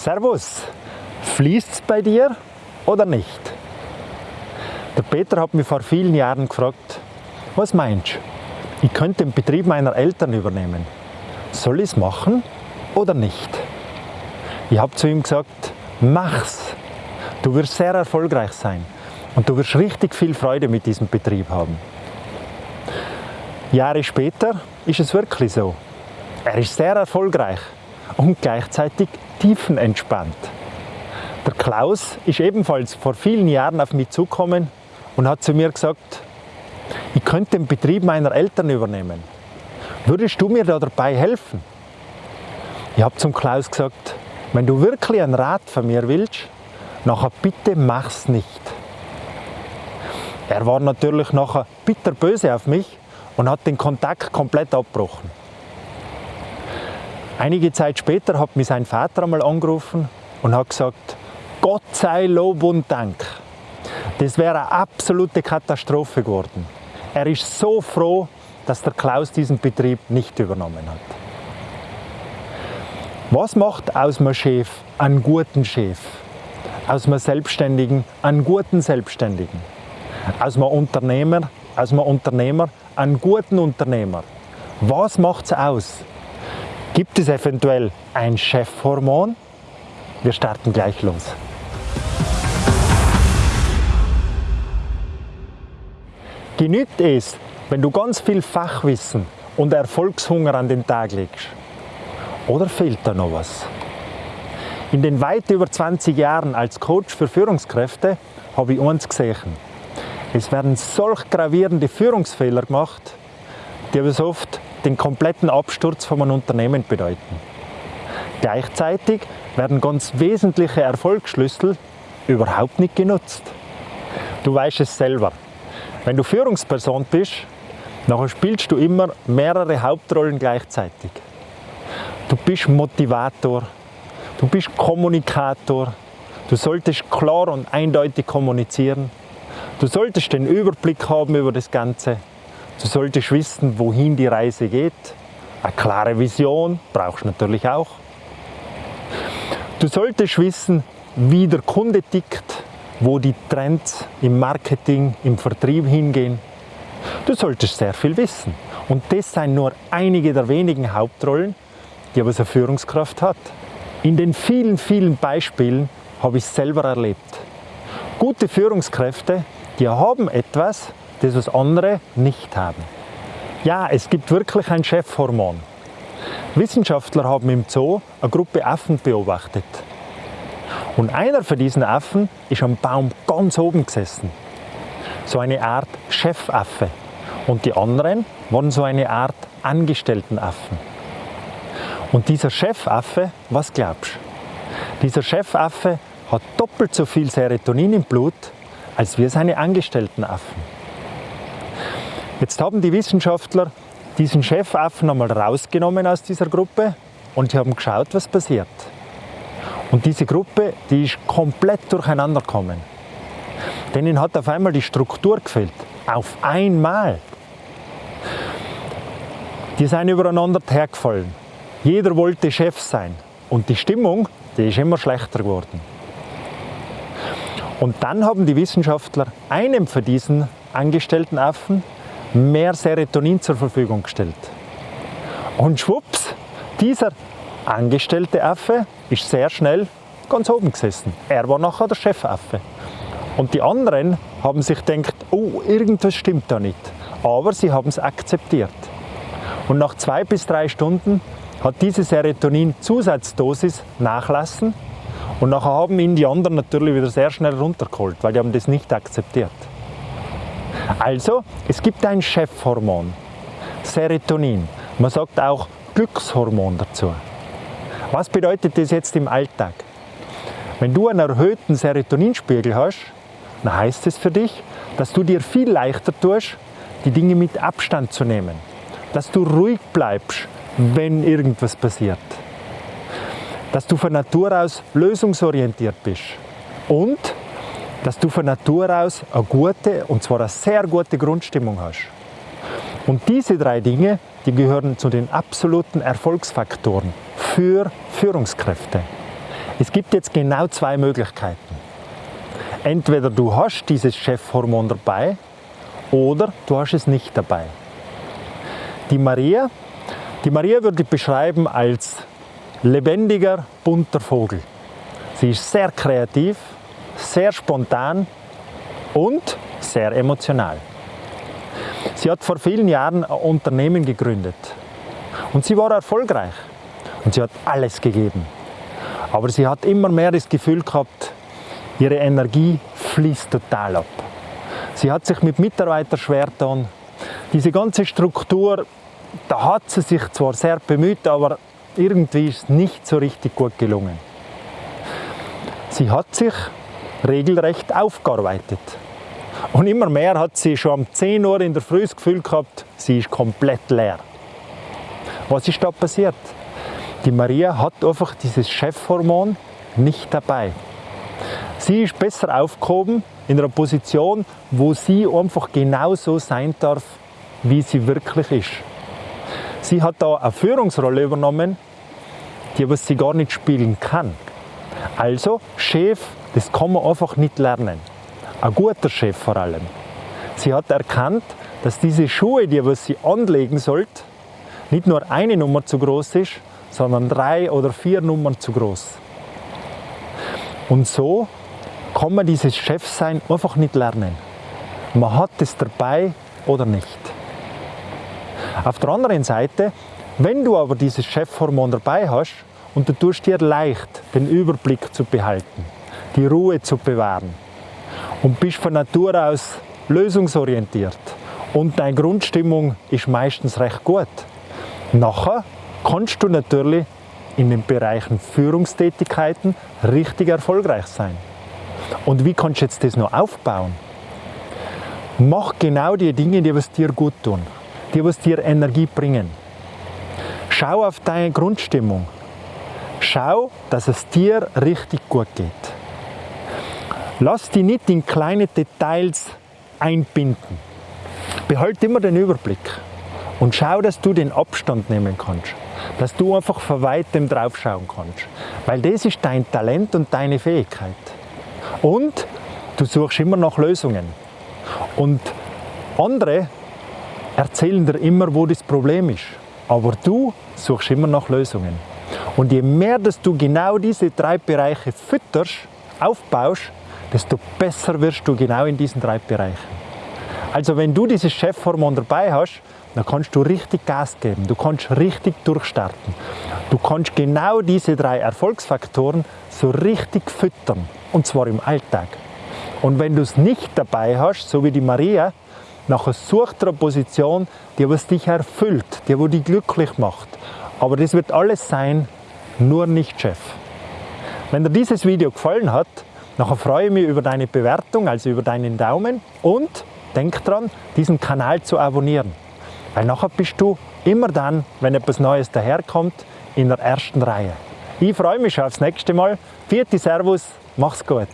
Servus, fließt es bei dir oder nicht? Der Peter hat mich vor vielen Jahren gefragt, was meinst du? Ich könnte den Betrieb meiner Eltern übernehmen. Soll ich es machen oder nicht? Ich habe zu ihm gesagt, mach's. Du wirst sehr erfolgreich sein und du wirst richtig viel Freude mit diesem Betrieb haben. Jahre später ist es wirklich so. Er ist sehr erfolgreich und gleichzeitig tiefenentspannt. Der Klaus ist ebenfalls vor vielen Jahren auf mich zugekommen und hat zu mir gesagt, ich könnte den Betrieb meiner Eltern übernehmen. Würdest du mir da dabei helfen? Ich habe zum Klaus gesagt, wenn du wirklich einen Rat von mir willst, nachher bitte mach's nicht. Er war natürlich nachher bitterböse auf mich und hat den Kontakt komplett abgebrochen. Einige Zeit später hat mich sein Vater einmal angerufen und hat gesagt, Gott sei Lob und Dank. Das wäre eine absolute Katastrophe geworden. Er ist so froh, dass der Klaus diesen Betrieb nicht übernommen hat. Was macht aus einem Chef einen guten Chef? Aus einem Selbstständigen einen guten Selbstständigen? Aus einem Unternehmer, aus einem Unternehmer einen guten Unternehmer? Was macht es aus? Gibt es eventuell ein Chefhormon? Wir starten gleich los. Genügt es, wenn du ganz viel Fachwissen und Erfolgshunger an den Tag legst? Oder fehlt da noch was? In den weit über 20 Jahren als Coach für Führungskräfte habe ich eins gesehen. Es werden solch gravierende Führungsfehler gemacht, die so oft den kompletten Absturz von einem Unternehmen bedeuten. Gleichzeitig werden ganz wesentliche Erfolgsschlüssel überhaupt nicht genutzt. Du weißt es selber. Wenn du Führungsperson bist, dann spielst du immer mehrere Hauptrollen gleichzeitig. Du bist Motivator, du bist Kommunikator, du solltest klar und eindeutig kommunizieren, du solltest den Überblick haben über das Ganze Du solltest wissen, wohin die Reise geht. Eine klare Vision brauchst du natürlich auch. Du solltest wissen, wie der Kunde tickt, wo die Trends im Marketing, im Vertrieb hingehen. Du solltest sehr viel wissen. Und das sind nur einige der wenigen Hauptrollen, die aber so eine Führungskraft hat. In den vielen, vielen Beispielen habe ich es selber erlebt. Gute Führungskräfte, die haben etwas, das was andere nicht haben. Ja, es gibt wirklich ein Chefhormon. Wissenschaftler haben im Zoo eine Gruppe Affen beobachtet. Und einer von diesen Affen ist am Baum ganz oben gesessen. So eine Art Chefaffe. Und die anderen waren so eine Art Angestelltenaffen. Und dieser Chefaffe, was glaubst du? Dieser Chefaffe hat doppelt so viel Serotonin im Blut als wir seine Angestelltenaffen. Jetzt haben die Wissenschaftler diesen Chefaffen einmal rausgenommen aus dieser Gruppe und die haben geschaut, was passiert. Und diese Gruppe, die ist komplett durcheinander gekommen. Denen hat auf einmal die Struktur gefehlt. Auf einmal. Die sind übereinander hergefallen. Jeder wollte Chef sein. Und die Stimmung, die ist immer schlechter geworden. Und dann haben die Wissenschaftler einem von diesen angestellten Affen mehr Serotonin zur Verfügung gestellt. Und schwupps, dieser angestellte Affe ist sehr schnell ganz oben gesessen. Er war nachher der Chefaffe. Und die anderen haben sich gedacht, oh, irgendwas stimmt da nicht. Aber sie haben es akzeptiert. Und nach zwei bis drei Stunden hat diese Serotonin-Zusatzdosis nachlassen und nachher haben ihn die anderen natürlich wieder sehr schnell runtergeholt, weil die haben das nicht akzeptiert. Also, es gibt ein Chefhormon, Serotonin. Man sagt auch Glückshormon dazu. Was bedeutet das jetzt im Alltag? Wenn du einen erhöhten Serotoninspiegel hast, dann heißt es für dich, dass du dir viel leichter tust, die Dinge mit Abstand zu nehmen. Dass du ruhig bleibst, wenn irgendwas passiert. Dass du von Natur aus lösungsorientiert bist. Und dass du von Natur aus eine gute, und zwar eine sehr gute Grundstimmung hast. Und diese drei Dinge, die gehören zu den absoluten Erfolgsfaktoren für Führungskräfte. Es gibt jetzt genau zwei Möglichkeiten. Entweder du hast dieses Chefhormon dabei oder du hast es nicht dabei. Die Maria, die Maria würde ich beschreiben als lebendiger, bunter Vogel. Sie ist sehr kreativ, sehr spontan und sehr emotional. Sie hat vor vielen Jahren ein Unternehmen gegründet und sie war erfolgreich und sie hat alles gegeben. Aber sie hat immer mehr das Gefühl gehabt, ihre Energie fließt total ab. Sie hat sich mit Mitarbeitern schwer getan. Diese ganze Struktur, da hat sie sich zwar sehr bemüht, aber irgendwie ist es nicht so richtig gut gelungen. Sie hat sich regelrecht aufgearbeitet. Und immer mehr hat sie schon um 10 Uhr in der Früh das Gefühl gehabt, sie ist komplett leer. Was ist da passiert? Die Maria hat einfach dieses Chefhormon nicht dabei. Sie ist besser aufgehoben in einer Position, wo sie einfach genauso sein darf, wie sie wirklich ist. Sie hat da eine Führungsrolle übernommen, die was sie gar nicht spielen kann. Also Chef, das kann man einfach nicht lernen. Ein guter Chef vor allem. Sie hat erkannt, dass diese Schuhe, die was sie anlegen sollte, nicht nur eine Nummer zu groß ist, sondern drei oder vier Nummern zu groß. Und so kann man dieses Chefsein einfach nicht lernen. Man hat es dabei oder nicht. Auf der anderen Seite, wenn du aber dieses Chefhormon dabei hast und du tust dir leicht, den Überblick zu behalten, die Ruhe zu bewahren und bist von Natur aus lösungsorientiert und deine Grundstimmung ist meistens recht gut, nachher kannst du natürlich in den Bereichen Führungstätigkeiten richtig erfolgreich sein. Und wie kannst du jetzt das noch aufbauen? Mach genau die Dinge, die was dir gut tun, die was dir Energie bringen. Schau auf deine Grundstimmung. Schau, dass es dir richtig gut geht. Lass dich nicht in kleine Details einbinden. Behalt immer den Überblick und schau, dass du den Abstand nehmen kannst dass du einfach von weitem drauf schauen kannst. Weil das ist dein Talent und deine Fähigkeit. Und du suchst immer nach Lösungen. Und andere erzählen dir immer, wo das Problem ist. Aber du suchst immer nach Lösungen. Und je mehr dass du genau diese drei Bereiche fütterst, aufbaust, desto besser wirst du genau in diesen drei Bereichen. Also wenn du dieses Chefhormon dabei hast, dann kannst du richtig Gas geben, du kannst richtig durchstarten. Du kannst genau diese drei Erfolgsfaktoren so richtig füttern, und zwar im Alltag. Und wenn du es nicht dabei hast, so wie die Maria, nachher such dir eine Position, die was dich erfüllt, die wo dich glücklich macht. Aber das wird alles sein, nur nicht Chef. Wenn dir dieses Video gefallen hat, nachher freue ich mich über deine Bewertung, also über deinen Daumen und denk dran, diesen Kanal zu abonnieren. Weil nachher bist du immer dann, wenn etwas Neues daherkommt, in der ersten Reihe. Ich freue mich schon aufs nächste Mal. Vierte Servus, mach's gut.